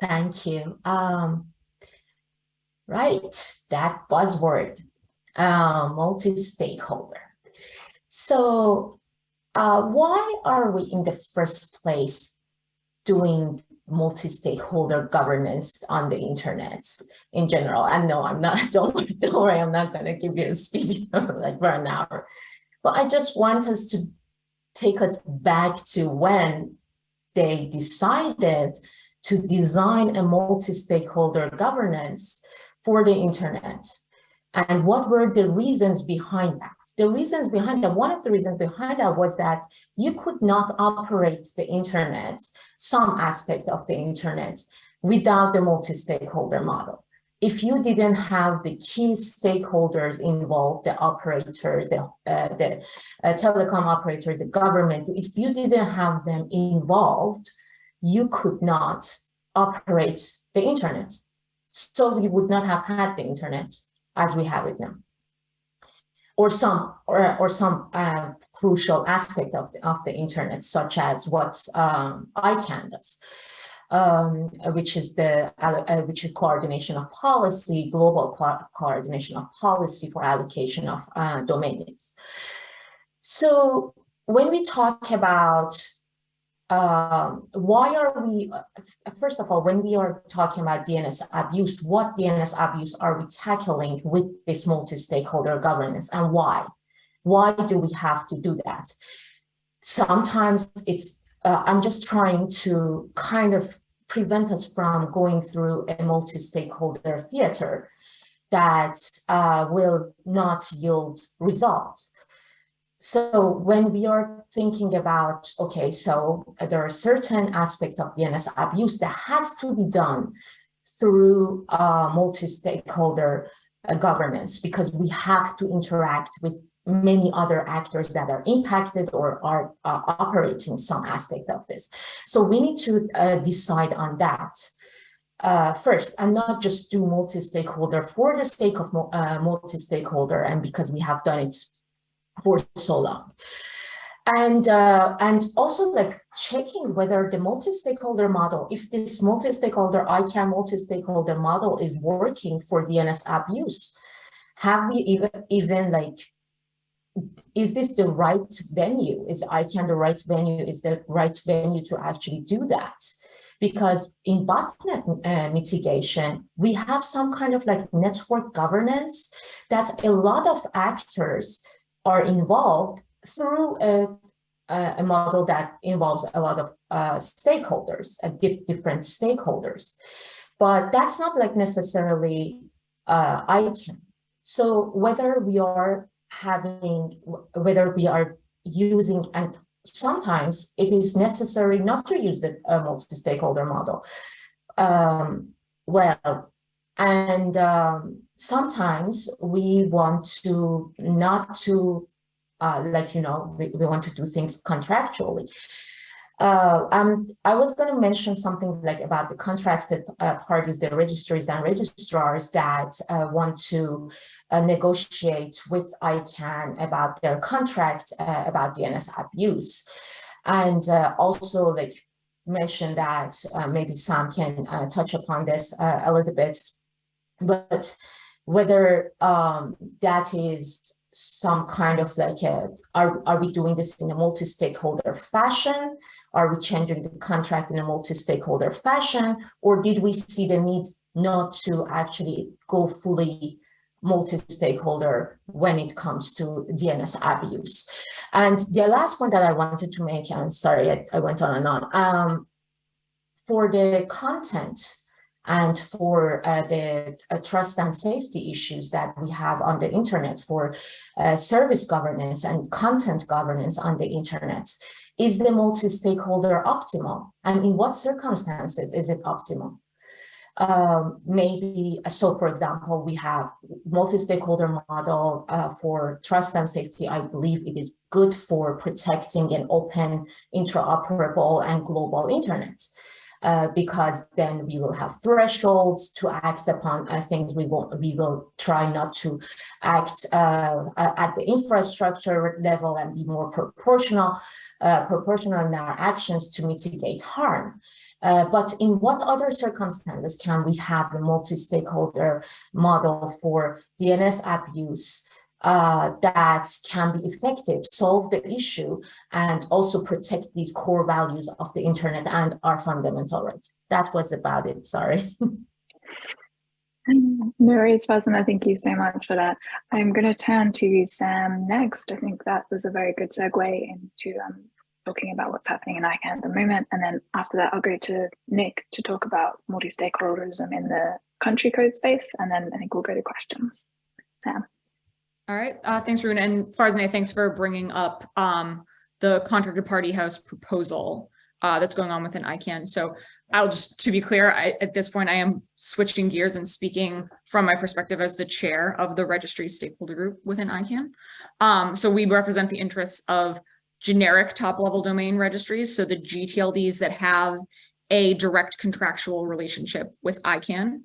Thank you. Um, right, that buzzword, uh, multi-stakeholder. So uh, why are we in the first place doing multi-stakeholder governance on the internet in general? And no, I'm not, don't, don't worry, I'm not gonna give you a speech like for an hour. But I just want us to take us back to when they decided to design a multi-stakeholder governance for the internet. And what were the reasons behind that? The reasons behind that, one of the reasons behind that was that you could not operate the internet, some aspect of the internet, without the multi-stakeholder model. If you didn't have the key stakeholders involved, the operators, the, uh, the uh, telecom operators, the government, if you didn't have them involved, you could not operate the internet. So we would not have had the internet as we have it now or some or, or some uh, crucial aspect of the, of the internet, such as what's um, ICANN does, um, which is the uh, which is coordination of policy, global co coordination of policy for allocation of uh, domain names. So when we talk about um, why are we, uh, first of all, when we are talking about DNS abuse, what DNS abuse are we tackling with this multi-stakeholder governance and why? Why do we have to do that? Sometimes it's, uh, I'm just trying to kind of prevent us from going through a multi-stakeholder theater that uh, will not yield results. So when we are thinking about, okay, so there are certain aspects of DNS abuse that has to be done through uh, multi-stakeholder uh, governance because we have to interact with many other actors that are impacted or are uh, operating some aspect of this. So we need to uh, decide on that uh, first and not just do multi-stakeholder for the sake of uh, multi-stakeholder and because we have done it for so long. And, uh, and also like checking whether the multi-stakeholder model, if this multi-stakeholder ICANN multi-stakeholder model is working for DNS abuse, have we even, even like, is this the right venue? Is ICANN the right venue? Is the right venue to actually do that? Because in botnet uh, mitigation, we have some kind of like network governance that a lot of actors are involved through a, a model that involves a lot of uh, stakeholders, uh, different stakeholders. But that's not like necessarily uh, ICANN. So whether we are having, whether we are using, and sometimes it is necessary not to use the uh, multi-stakeholder model. Um, well, and um, sometimes we want to not to uh, like, you know, we, we want to do things contractually. Uh, um, I was going to mention something like about the contracted uh, parties, the registries and registrars that uh, want to uh, negotiate with ICANN about their contract uh, about DNS abuse. And also like mention that maybe Sam can touch upon this a little bit, but whether um, that is some kind of like a, are, are we doing this in a multi-stakeholder fashion? Are we changing the contract in a multi-stakeholder fashion? Or did we see the need not to actually go fully multi-stakeholder when it comes to DNS abuse? And the last point that I wanted to make, I'm sorry, I, I went on and on, um, for the content, and for uh, the uh, trust and safety issues that we have on the internet for uh, service governance and content governance on the internet. Is the multi-stakeholder optimal? And in what circumstances is it optimal? Um, maybe, so for example, we have multi-stakeholder model uh, for trust and safety. I believe it is good for protecting an open, interoperable and global internet uh, because then we will have thresholds to act upon uh, things we will we will try not to act uh, at the infrastructure level and be more proportional uh, proportional in our actions to mitigate harm. Uh, but in what other circumstances can we have the multi-stakeholder model for DNS abuse uh, that can be effective, solve the issue, and also protect these core values of the internet and our fundamental rights. That was about it, sorry. no worries, thank you so much for that. I'm going to turn to Sam next. I think that was a very good segue into um, talking about what's happening in ICANN at the moment. And then after that, I'll go to Nick to talk about multi-stakeholderism in the country code space. And then I think we'll go to questions. Sam. All right, uh, thanks, Rune. And Farzaneh, thanks for bringing up um, the contracted party house proposal uh, that's going on within ICANN. So I'll just, to be clear, I, at this point, I am switching gears and speaking from my perspective as the chair of the registry stakeholder group within ICANN. Um, so we represent the interests of generic top level domain registries. So the GTLDs that have a direct contractual relationship with ICANN.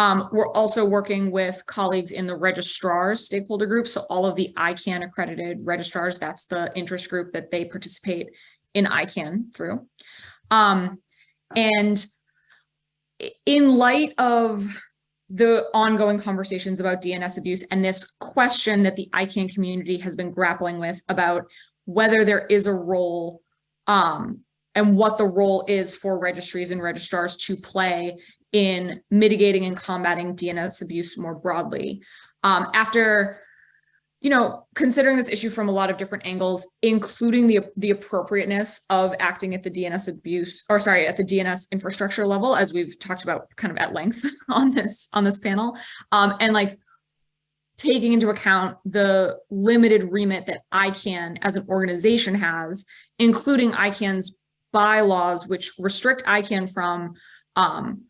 Um, we're also working with colleagues in the registrars stakeholder group. So all of the ICANN accredited registrars, that's the interest group that they participate in ICANN through. Um, and in light of the ongoing conversations about DNS abuse and this question that the ICANN community has been grappling with about whether there is a role um, and what the role is for registries and registrars to play in mitigating and combating DNS abuse more broadly. Um, after you know, considering this issue from a lot of different angles, including the, the appropriateness of acting at the DNS abuse, or sorry, at the DNS infrastructure level, as we've talked about kind of at length on this on this panel, um, and like taking into account the limited remit that ICANN as an organization has, including ICANN's bylaws, which restrict ICANN from um,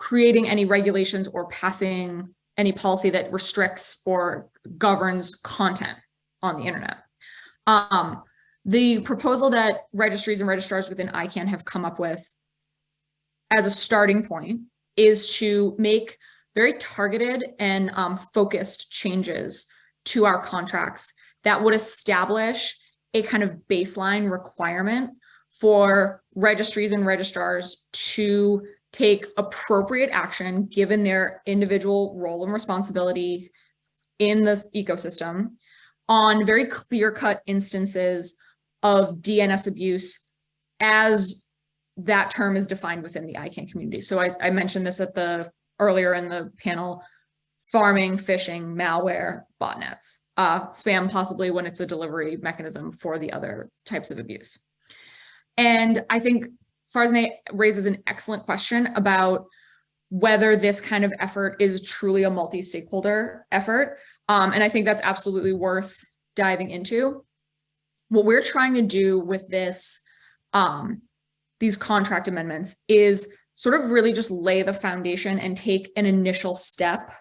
creating any regulations or passing any policy that restricts or governs content on the internet. Um, the proposal that registries and registrars within ICANN have come up with as a starting point is to make very targeted and um, focused changes to our contracts that would establish a kind of baseline requirement for registries and registrars to take appropriate action given their individual role and responsibility in this ecosystem on very clear-cut instances of DNS abuse as that term is defined within the ICANN community. So I, I mentioned this at the earlier in the panel, pharming, phishing, malware, botnets, uh, spam possibly when it's a delivery mechanism for the other types of abuse. And I think Farzaneh raises an excellent question about whether this kind of effort is truly a multi-stakeholder effort. Um, and I think that's absolutely worth diving into. What we're trying to do with this, um, these contract amendments is sort of really just lay the foundation and take an initial step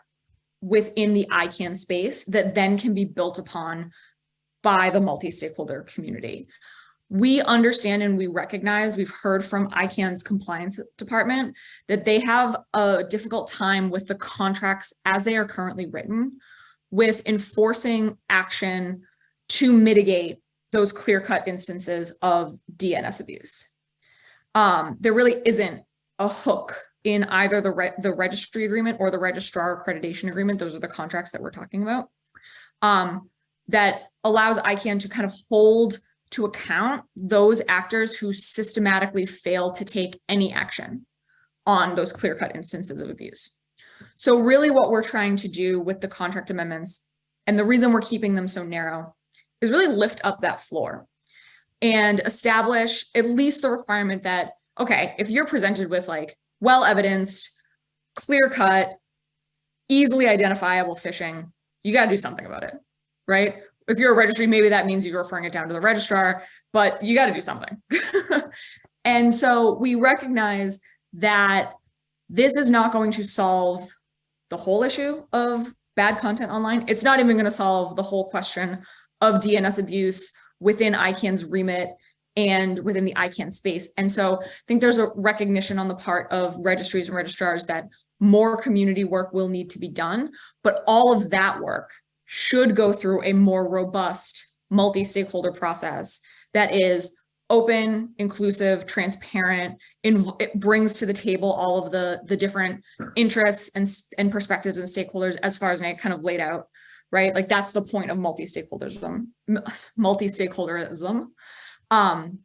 within the ICANN space that then can be built upon by the multi-stakeholder community we understand and we recognize, we've heard from ICANN's compliance department that they have a difficult time with the contracts as they are currently written with enforcing action to mitigate those clear-cut instances of DNS abuse. Um, there really isn't a hook in either the, re the registry agreement or the registrar accreditation agreement. Those are the contracts that we're talking about. Um, that allows ICANN to kind of hold to account those actors who systematically fail to take any action on those clear-cut instances of abuse. So really what we're trying to do with the contract amendments, and the reason we're keeping them so narrow, is really lift up that floor and establish at least the requirement that, okay, if you're presented with like well-evidenced, clear-cut, easily identifiable phishing, you got to do something about it, right? If you're a registry, maybe that means you're referring it down to the registrar, but you got to do something. and so we recognize that this is not going to solve the whole issue of bad content online. It's not even going to solve the whole question of DNS abuse within ICANN's remit and within the ICANN space. And so I think there's a recognition on the part of registries and registrars that more community work will need to be done, but all of that work should go through a more robust multi-stakeholder process that is open, inclusive, transparent, it brings to the table all of the, the different interests and, and perspectives and stakeholders as far as I kind of laid out, right? Like that's the point of multi-stakeholderism, multi-stakeholderism. Um,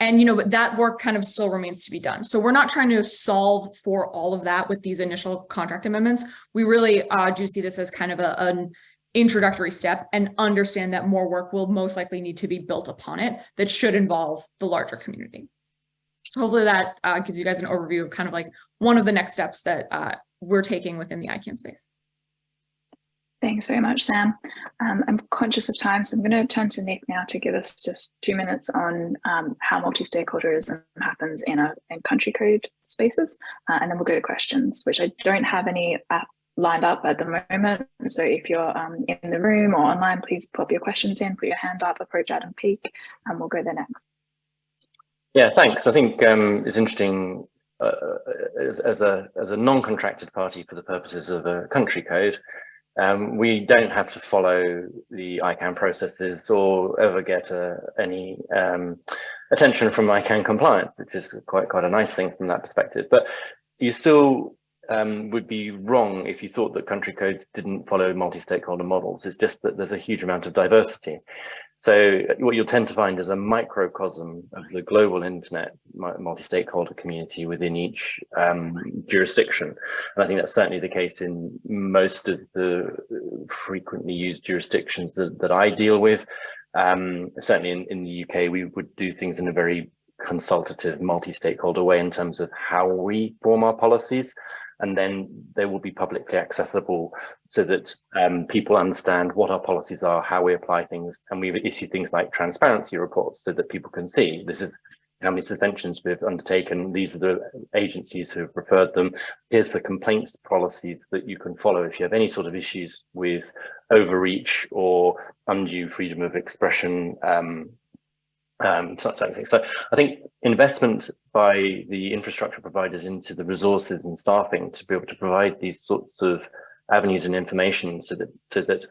and, you know, but that work kind of still remains to be done. So we're not trying to solve for all of that with these initial contract amendments. We really uh, do see this as kind of a, an introductory step and understand that more work will most likely need to be built upon it that should involve the larger community. So hopefully that uh, gives you guys an overview of kind of like one of the next steps that uh, we're taking within the ICANN space. Thanks very much, Sam. Um, I'm conscious of time, so I'm going to turn to Nick now to give us just two minutes on um, how multi-stakeholderism happens in a in country code spaces, uh, and then we'll go to questions, which I don't have any uh, lined up at the moment. So if you're um, in the room or online, please pop your questions in, put your hand up, approach Adam Peake, and we'll go there next. Yeah, thanks. I think um, it's interesting uh, as, as, a as a non-contracted party for the purposes of a country code. Um, we don't have to follow the ICANN processes or ever get uh, any um, attention from ICANN compliance, which is quite quite a nice thing from that perspective. But you still um, would be wrong if you thought that country codes didn't follow multi-stakeholder models. It's just that there's a huge amount of diversity. So what you'll tend to find is a microcosm of the global internet multi-stakeholder community within each um, jurisdiction. And I think that's certainly the case in most of the frequently used jurisdictions that, that I deal with. Um, certainly in, in the UK, we would do things in a very consultative multi-stakeholder way in terms of how we form our policies and then they will be publicly accessible so that um, people understand what our policies are, how we apply things, and we've issued things like transparency reports so that people can see this is how many suspensions we've undertaken, these are the agencies who have referred them, here's the complaints policies that you can follow if you have any sort of issues with overreach or undue freedom of expression um, um, things. So I think investment by the infrastructure providers into the resources and staffing to be able to provide these sorts of avenues and information so that so that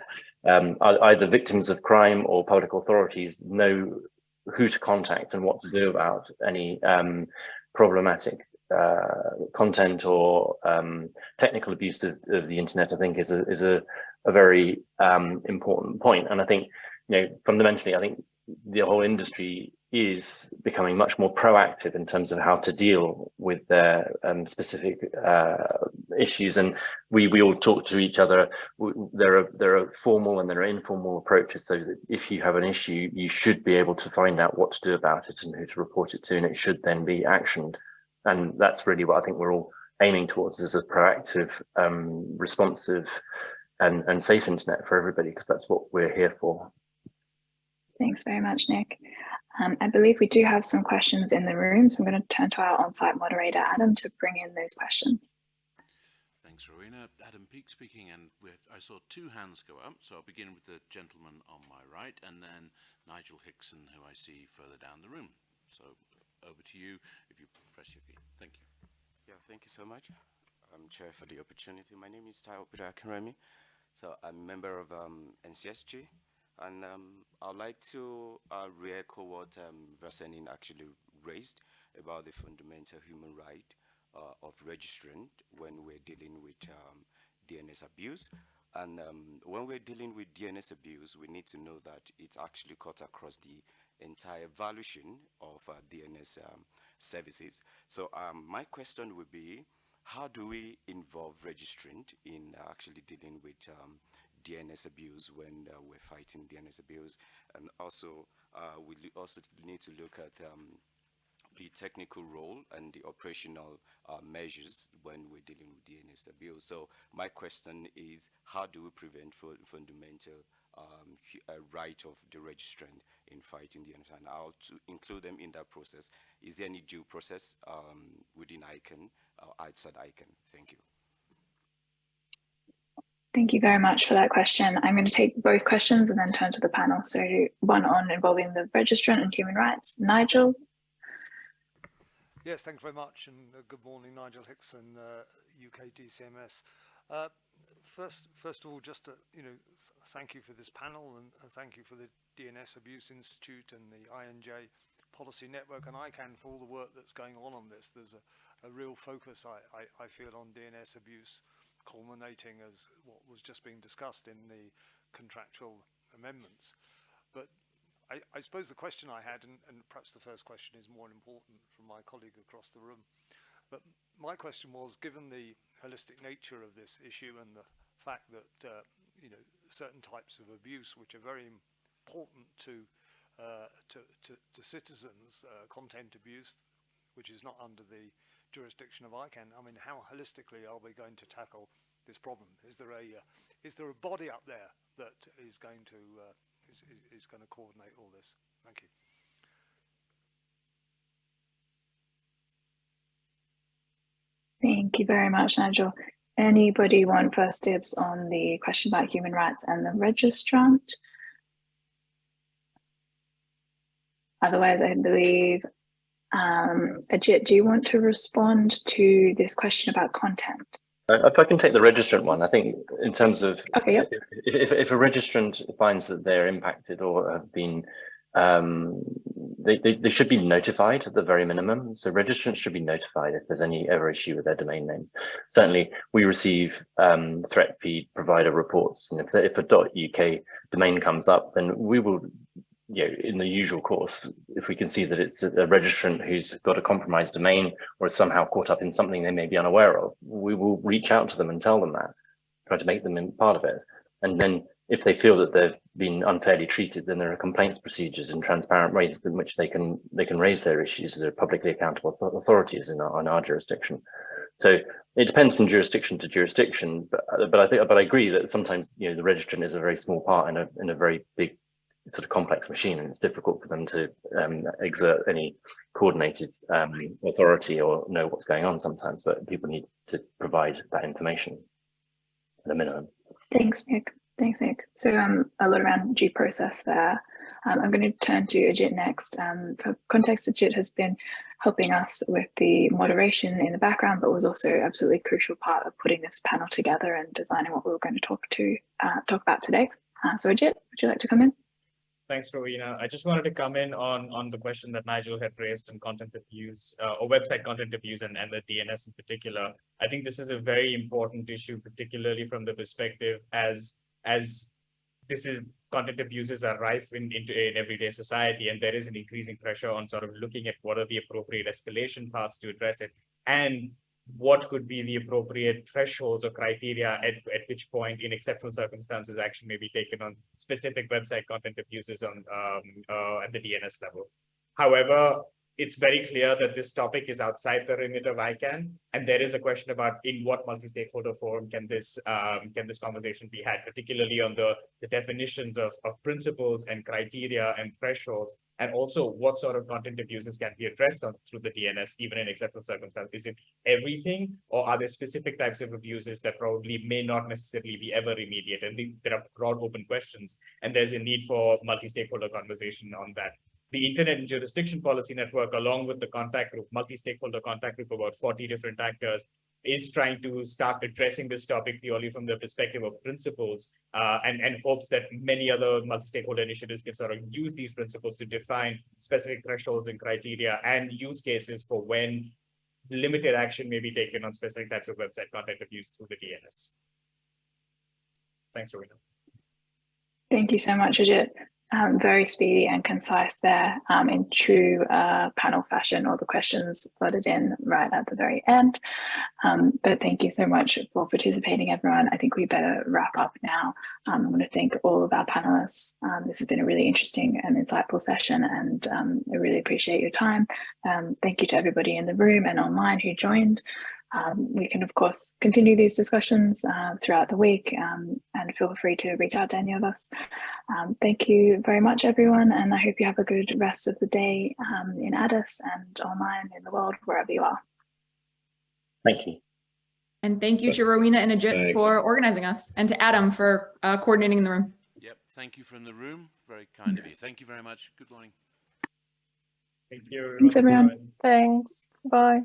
um, either victims of crime or public authorities know who to contact and what to do about any um, problematic uh, content or um, technical abuse of, of, the internet, I think is a is a, a very um, important point. And I think, you know, fundamentally, I think the whole industry is becoming much more proactive in terms of how to deal with their um, specific uh, issues. And we we all talk to each other. There are there are formal and there are informal approaches so that if you have an issue you should be able to find out what to do about it and who to report it to and it should then be actioned. And that's really what I think we're all aiming towards is a proactive um, responsive and and safe internet for everybody because that's what we're here for Thanks very much, Nick. Um, I believe we do have some questions in the room, so I'm going to turn to our on-site moderator, Adam, to bring in those questions. Thanks, Rowena. Adam Peake speaking, and I saw two hands go up, so I'll begin with the gentleman on my right, and then Nigel Hickson, who I see further down the room. So over to you, if you press your key. Thank you. Yeah, thank you so much. I'm Chair for the opportunity. My name is Taiwo Akinremi. So I'm a member of um, NCSG, and um, I'd like to uh, re-echo what um, Farzaneh actually raised about the fundamental human right uh, of registrant when we're dealing with um, DNS abuse. And um, when we're dealing with DNS abuse, we need to know that it's actually cut across the entire valuation of uh, DNS um, services. So um, my question would be, how do we involve registrant in actually dealing with um, DNS abuse when uh, we're fighting DNS abuse. And also, uh, we also need to look at um, the technical role and the operational uh, measures when we're dealing with DNS abuse. So my question is, how do we prevent fundamental um, right of the registrant in fighting DNS? And how to include them in that process? Is there any due process um, within ICANN or outside ICANN? Thank you. Thank you very much for that question. I'm going to take both questions and then turn to the panel. So one on involving the registrant and human rights. Nigel? Yes, thanks very much. And uh, good morning, Nigel Hickson, uh, UK DCMS. Uh, first, first of all, just to, you know, th thank you for this panel and thank you for the DNS Abuse Institute and the I&J Policy Network and ICANN for all the work that's going on on this. There's a, a real focus, I, I, I feel, on DNS abuse culminating as what was just being discussed in the contractual amendments. But I, I suppose the question I had, and, and perhaps the first question is more important from my colleague across the room, but my question was, given the holistic nature of this issue and the fact that uh, you know certain types of abuse, which are very important to uh, to, to, to citizens, uh, content abuse, which is not under the jurisdiction of ICANN, I mean, how holistically are we going to tackle this problem? Is there a uh, is there a body up there that is going to uh, is, is, is going to coordinate all this? Thank you. Thank you very much, Nigel. Anybody want first dibs on the question about human rights and the registrant? Otherwise, I believe um, Ajit, do you want to respond to this question about content? Uh, if I can take the registrant one, I think in terms of okay, yep. if, if, if, a registrant finds that they're impacted or have been um, they, they, they, should be notified at the very minimum. So registrants should be notified if there's any ever issue with their domain name. Certainly, we receive um, threat feed provider reports, and if, if a .uk domain comes up, then we will, you know, in the usual course, if we can see that it's a, registrant who's got a compromised domain or is somehow caught up in something they may be unaware of, we will reach out to them and tell them that, try to make them part of it. And then if they feel that they've been unfairly treated, then there are complaints procedures and transparent ways in which they can they can raise their issues. They're publicly accountable authorities in our, in our jurisdiction. So it depends from jurisdiction to jurisdiction, but but I think but I agree that sometimes you know the registrant is a very small part in a in a very big sort of complex machine, and it's difficult for them to um, exert any coordinated um, authority or know what's going on sometimes. But people need to provide that information at a minimum. Thanks, Nick. Thanks, Nick. So um, a lot around due process there. Um, I'm going to turn to Ajit next. Um, for context, Ajit has been helping us with the moderation in the background, but was also absolutely crucial part of putting this panel together and designing what we were going to talk to uh, talk about today. Uh, so Ajit, would you like to come in? Thanks, Rowena. I just wanted to come in on, on the question that Nigel had raised on content abuse uh, or website content abuse and, and the DNS in particular. I think this is a very important issue, particularly from the perspective as as this is content abuses are rife in, in, in everyday society and there is an increasing pressure on sort of looking at what are the appropriate escalation paths to address it and what could be the appropriate thresholds or criteria at, at which point in exceptional circumstances action may be taken on specific website content abuses on um, uh, at the DNS level. However, it's very clear that this topic is outside the remit of ICANN, and there is a question about in what multi-stakeholder forum can this um, can this conversation be had, particularly on the, the definitions of, of principles and criteria and thresholds, and also what sort of content abuses can be addressed on through the DNS, even in exceptional circumstances. Is it everything, or are there specific types of abuses that probably may not necessarily be ever remediated? And there are broad open questions, and there's a need for multi-stakeholder conversation on that the Internet and Jurisdiction Policy Network, along with the contact group, multi-stakeholder contact group, about 40 different actors, is trying to start addressing this topic purely from the perspective of principles uh, and, and hopes that many other multi-stakeholder initiatives can sort of use these principles to define specific thresholds and criteria and use cases for when limited action may be taken on specific types of website content abuse through the DNS. Thanks, Rowena. Thank you so much, Ajit um, very speedy and concise there um, in true uh, panel fashion. All the questions flooded in right at the very end. Um, but thank you so much for participating, everyone. I think we better wrap up now. Um, I want to thank all of our panelists. Um, this has been a really interesting and insightful session, and um, I really appreciate your time. thank you to everybody in the room and online who joined. Um, we can, of course, continue these discussions uh, throughout the week um, and feel free to reach out to any of us. Um, thank you very much, everyone, and I hope you have a good rest of the day um, in Addis and online in the world, wherever you are. Thank you. And thank you to Rowena and Ajit Thanks. for organizing us and to Adam for uh, coordinating the room. Yep, thank you from the room. Very kind of you. Thank you very much. Good morning. Thank you. Thanks, everyone. Thanks. Bye.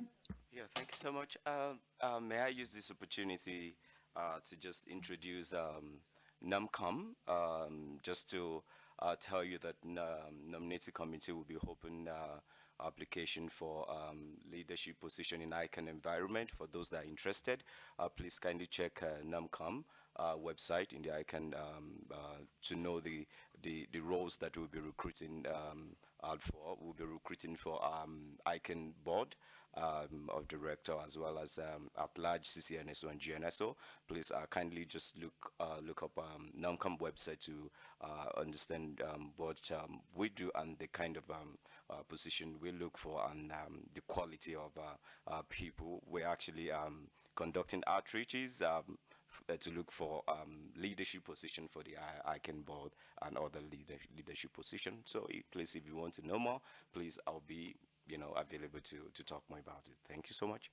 Yeah, thank you so much. Uh, uh, may I use this opportunity uh, to just introduce um, NomCom, um, just to uh, tell you that um, committee will be open uh, application for um, leadership position in ICANN environment. For those that are interested, uh, please kindly check NomCom website in the ICANN um, to know the, the, the roles that we'll be recruiting um, out for. We'll be recruiting for ICANN board um, of director as well as um, at large CCNSO and GNSO. Please uh, kindly just look uh, look up um, NomCom website to uh, understand um, what um, we do and the kind of um, uh, position we look for and the quality of uh, uh, people. We're actually conducting outreaches to look for um, leadership position for the ICANN board and other leader leadership position. So please, if you want to know more, please, I'll be you know, available to, to talk more about it. Thank you so much.